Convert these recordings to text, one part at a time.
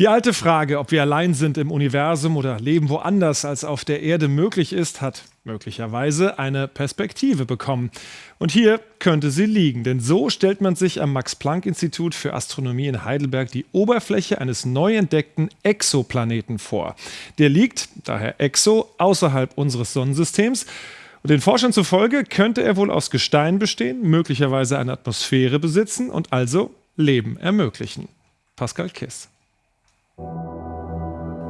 Die alte Frage, ob wir allein sind im Universum oder leben woanders als auf der Erde möglich ist, hat möglicherweise eine Perspektive bekommen. Und hier könnte sie liegen, denn so stellt man sich am Max-Planck-Institut für Astronomie in Heidelberg die Oberfläche eines neu entdeckten Exoplaneten vor. Der liegt, daher Exo, außerhalb unseres Sonnensystems. Und den Forschern zufolge könnte er wohl aus Gestein bestehen, möglicherweise eine Atmosphäre besitzen und also Leben ermöglichen. Pascal Kiss.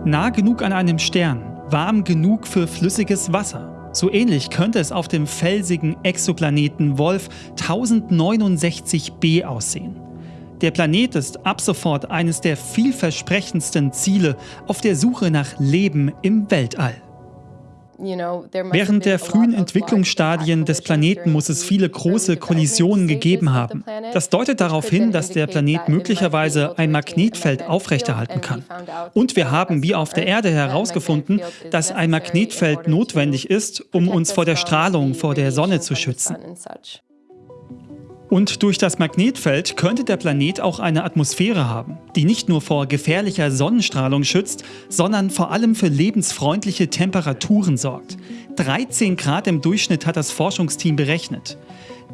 Nah genug an einem Stern, warm genug für flüssiges Wasser. So ähnlich könnte es auf dem felsigen Exoplaneten Wolf 1069b aussehen. Der Planet ist ab sofort eines der vielversprechendsten Ziele auf der Suche nach Leben im Weltall. Während der frühen Entwicklungsstadien des Planeten muss es viele große Kollisionen gegeben haben. Das deutet darauf hin, dass der Planet möglicherweise ein Magnetfeld aufrechterhalten kann. Und wir haben, wie auf der Erde, herausgefunden, dass ein Magnetfeld notwendig ist, um uns vor der Strahlung vor der Sonne zu schützen. Und durch das Magnetfeld könnte der Planet auch eine Atmosphäre haben, die nicht nur vor gefährlicher Sonnenstrahlung schützt, sondern vor allem für lebensfreundliche Temperaturen sorgt. 13 Grad im Durchschnitt hat das Forschungsteam berechnet.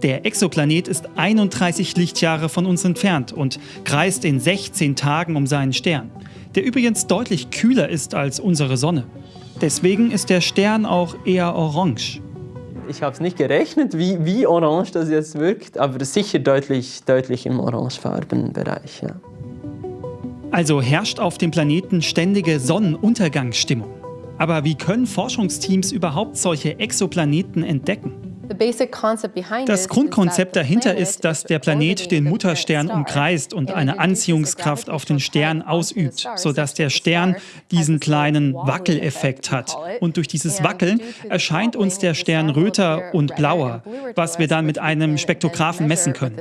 Der Exoplanet ist 31 Lichtjahre von uns entfernt und kreist in 16 Tagen um seinen Stern, der übrigens deutlich kühler ist als unsere Sonne. Deswegen ist der Stern auch eher orange. Ich habe es nicht gerechnet, wie, wie orange das jetzt wirkt, aber sicher deutlich, deutlich im orangefarben Bereich. Ja. Also herrscht auf dem Planeten ständige Sonnenuntergangsstimmung. Aber wie können Forschungsteams überhaupt solche Exoplaneten entdecken? Das Grundkonzept dahinter ist, dass der Planet den Mutterstern umkreist und eine Anziehungskraft auf den Stern ausübt, sodass der Stern diesen kleinen Wackeleffekt hat. Und durch dieses Wackeln erscheint uns der Stern röter und blauer, was wir dann mit einem Spektrographen messen können.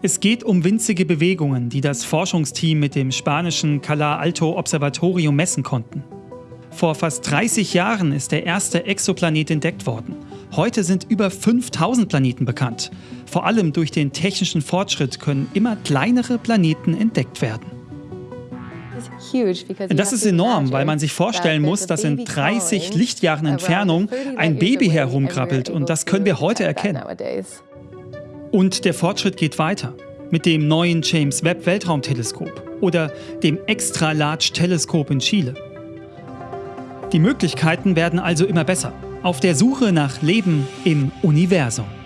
Es geht um winzige Bewegungen, die das Forschungsteam mit dem spanischen Cala Alto Observatorium messen konnten. Vor fast 30 Jahren ist der erste Exoplanet entdeckt worden. Heute sind über 5000 Planeten bekannt. Vor allem durch den technischen Fortschritt können immer kleinere Planeten entdeckt werden. Das ist enorm, weil man sich vorstellen muss, dass in 30 Lichtjahren Entfernung ein Baby herumkrabbelt und das können wir heute erkennen. Und der Fortschritt geht weiter mit dem neuen James Webb Weltraumteleskop oder dem Extra Large Teleskop in Chile. Die Möglichkeiten werden also immer besser auf der Suche nach Leben im Universum.